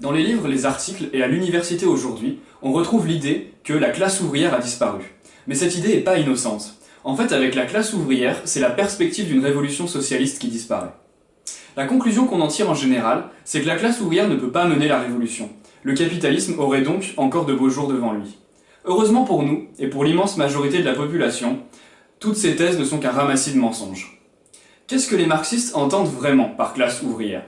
Dans les livres, les articles et à l'université aujourd'hui, on retrouve l'idée que la classe ouvrière a disparu. Mais cette idée n'est pas innocente. En fait, avec la classe ouvrière, c'est la perspective d'une révolution socialiste qui disparaît. La conclusion qu'on en tire en général, c'est que la classe ouvrière ne peut pas mener la révolution. Le capitalisme aurait donc encore de beaux jours devant lui. Heureusement pour nous, et pour l'immense majorité de la population, toutes ces thèses ne sont qu'un ramassis de mensonges. Qu'est-ce que les marxistes entendent vraiment par classe ouvrière?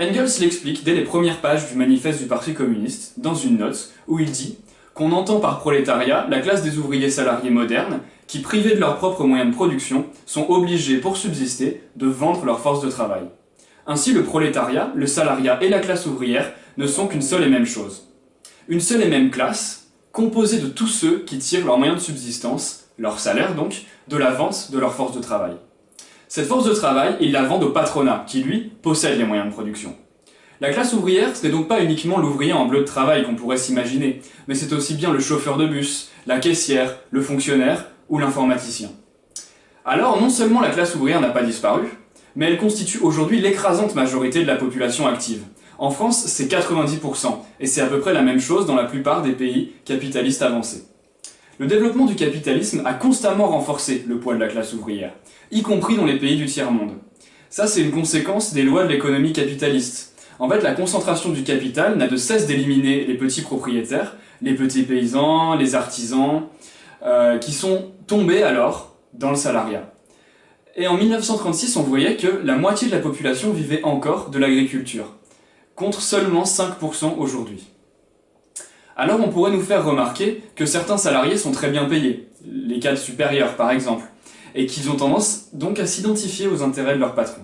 Engels l'explique dès les premières pages du manifeste du Parti communiste, dans une note, où il dit qu'on entend par prolétariat la classe des ouvriers salariés modernes qui, privés de leurs propres moyens de production, sont obligés, pour subsister, de vendre leur force de travail. Ainsi, le prolétariat, le salariat et la classe ouvrière ne sont qu'une seule et même chose. Une seule et même classe, composée de tous ceux qui tirent leurs moyens de subsistance, leur salaire donc, de la vente de leur force de travail. Cette force de travail, ils la vendent au patronat, qui lui, possède les moyens de production. La classe ouvrière, ce n'est donc pas uniquement l'ouvrier en bleu de travail qu'on pourrait s'imaginer, mais c'est aussi bien le chauffeur de bus, la caissière, le fonctionnaire ou l'informaticien. Alors, non seulement la classe ouvrière n'a pas disparu, mais elle constitue aujourd'hui l'écrasante majorité de la population active. En France, c'est 90%, et c'est à peu près la même chose dans la plupart des pays capitalistes avancés. Le développement du capitalisme a constamment renforcé le poids de la classe ouvrière, y compris dans les pays du tiers-monde. Ça, c'est une conséquence des lois de l'économie capitaliste. En fait, la concentration du capital n'a de cesse d'éliminer les petits propriétaires, les petits paysans, les artisans, euh, qui sont tombés alors dans le salariat. Et en 1936, on voyait que la moitié de la population vivait encore de l'agriculture, contre seulement 5% aujourd'hui. Alors on pourrait nous faire remarquer que certains salariés sont très bien payés, les cadres supérieurs par exemple, et qu'ils ont tendance donc à s'identifier aux intérêts de leur patron.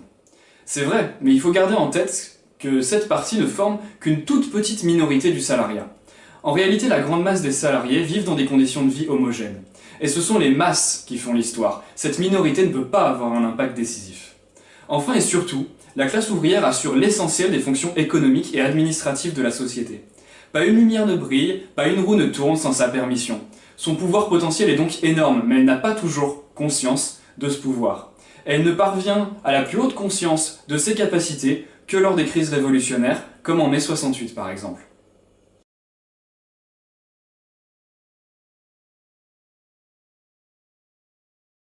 C'est vrai, mais il faut garder en tête que cette partie ne forme qu'une toute petite minorité du salariat. En réalité, la grande masse des salariés vivent dans des conditions de vie homogènes. Et ce sont les masses qui font l'histoire. Cette minorité ne peut pas avoir un impact décisif. Enfin et surtout, la classe ouvrière assure l'essentiel des fonctions économiques et administratives de la société. Pas une lumière ne brille, pas une roue ne tourne sans sa permission. Son pouvoir potentiel est donc énorme, mais elle n'a pas toujours conscience de ce pouvoir. Elle ne parvient à la plus haute conscience de ses capacités que lors des crises révolutionnaires, comme en mai 68 par exemple.